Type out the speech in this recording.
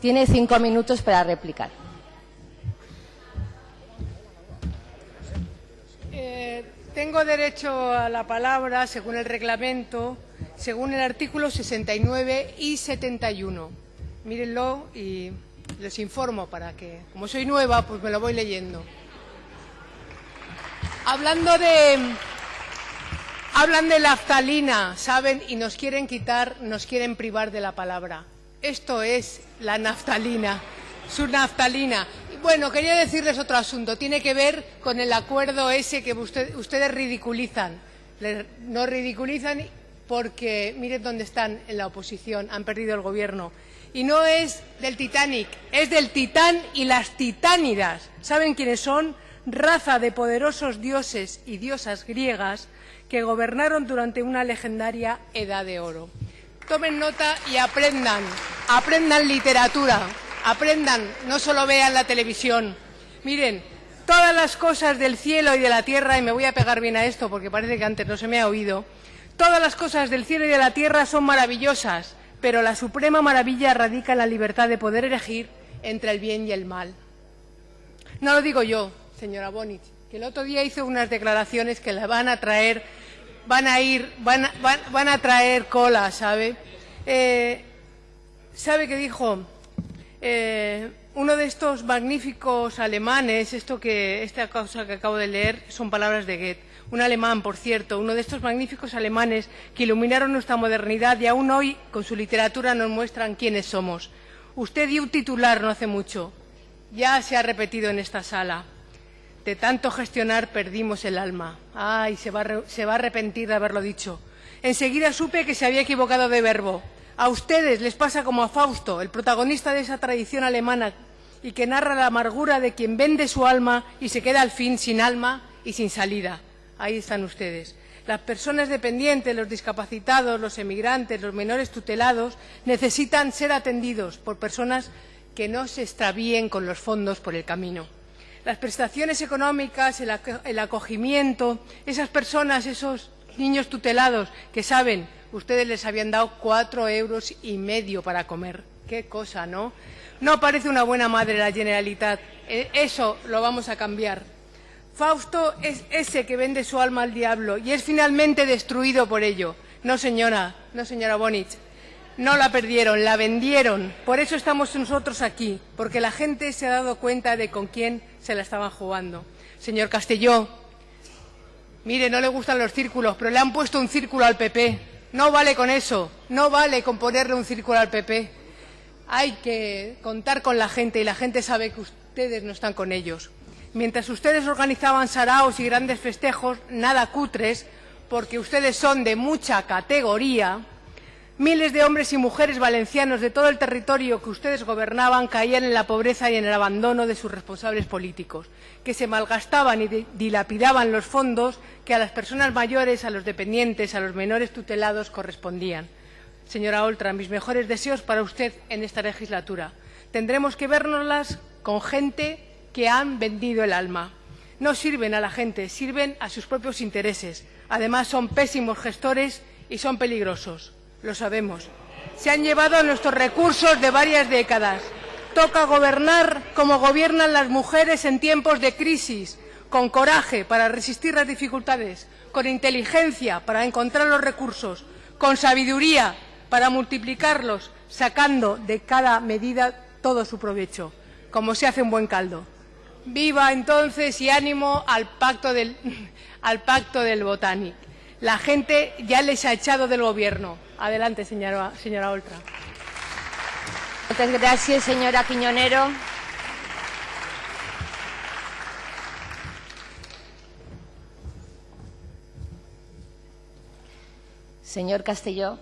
Tiene cinco minutos para replicar. Eh, tengo derecho a la palabra, según el reglamento, según el artículo 69 y 71. Mírenlo y les informo para que, como soy nueva, pues me lo voy leyendo. Hablando de... Hablan de la aftalina, ¿saben? Y nos quieren quitar, nos quieren privar de la palabra. Esto es la naftalina, su naftalina. Bueno, quería decirles otro asunto. Tiene que ver con el acuerdo ese que ustedes ridiculizan. no ridiculizan porque miren dónde están en la oposición, han perdido el gobierno. Y no es del Titanic, es del Titán y las Titánidas. ¿Saben quiénes son? Raza de poderosos dioses y diosas griegas que gobernaron durante una legendaria Edad de Oro. Tomen nota y aprendan, aprendan literatura, aprendan, no solo vean la televisión. Miren, todas las cosas del cielo y de la tierra, y me voy a pegar bien a esto porque parece que antes no se me ha oído, todas las cosas del cielo y de la tierra son maravillosas, pero la suprema maravilla radica en la libertad de poder elegir entre el bien y el mal. No lo digo yo, señora Bonich, que el otro día hizo unas declaraciones que la van a traer van a ir, van a, van, a traer cola, ¿sabe? Eh, ¿Sabe qué dijo? Eh, uno de estos magníficos alemanes, esto que, esta cosa que acabo de leer son palabras de Goethe, un alemán, por cierto, uno de estos magníficos alemanes que iluminaron nuestra modernidad y aún hoy con su literatura nos muestran quiénes somos. Usted dio un titular no hace mucho, ya se ha repetido en esta sala. De tanto gestionar perdimos el alma. Ay, se va, se va a arrepentir de haberlo dicho. Enseguida supe que se había equivocado de verbo. A ustedes les pasa como a Fausto, el protagonista de esa tradición alemana y que narra la amargura de quien vende su alma y se queda al fin sin alma y sin salida. Ahí están ustedes. Las personas dependientes, los discapacitados, los emigrantes, los menores tutelados necesitan ser atendidos por personas que no se extravíen con los fondos por el camino las prestaciones económicas, el acogimiento, esas personas, esos niños tutelados que saben, ustedes les habían dado cuatro euros y medio para comer. Qué cosa, ¿no? No parece una buena madre la Generalitat. E, eso lo vamos a cambiar. Fausto es ese que vende su alma al diablo y es finalmente destruido por ello. No, señora, no, señora Bonich. No la perdieron, la vendieron. Por eso estamos nosotros aquí, porque la gente se ha dado cuenta de con quién se la estaban jugando. Señor Castelló, mire, no le gustan los círculos, pero le han puesto un círculo al PP. No vale con eso, no vale con ponerle un círculo al PP. Hay que contar con la gente y la gente sabe que ustedes no están con ellos. Mientras ustedes organizaban saraos y grandes festejos, nada cutres, porque ustedes son de mucha categoría, Miles de hombres y mujeres valencianos de todo el territorio que ustedes gobernaban caían en la pobreza y en el abandono de sus responsables políticos, que se malgastaban y dilapidaban los fondos que a las personas mayores, a los dependientes, a los menores tutelados correspondían. Señora Oltra, mis mejores deseos para usted en esta legislatura. Tendremos que vernoslas con gente que han vendido el alma. No sirven a la gente, sirven a sus propios intereses. Además, son pésimos gestores y son peligrosos lo sabemos. Se han llevado nuestros recursos de varias décadas. Toca gobernar como gobiernan las mujeres en tiempos de crisis, con coraje para resistir las dificultades, con inteligencia para encontrar los recursos, con sabiduría para multiplicarlos, sacando de cada medida todo su provecho, como se hace un buen caldo. Viva entonces y ánimo al pacto del, al pacto del Botanic. La gente ya les ha echado del Gobierno. Adelante, señora, señora Oltra. Muchas gracias, señora Quiñonero. Señor Castelló.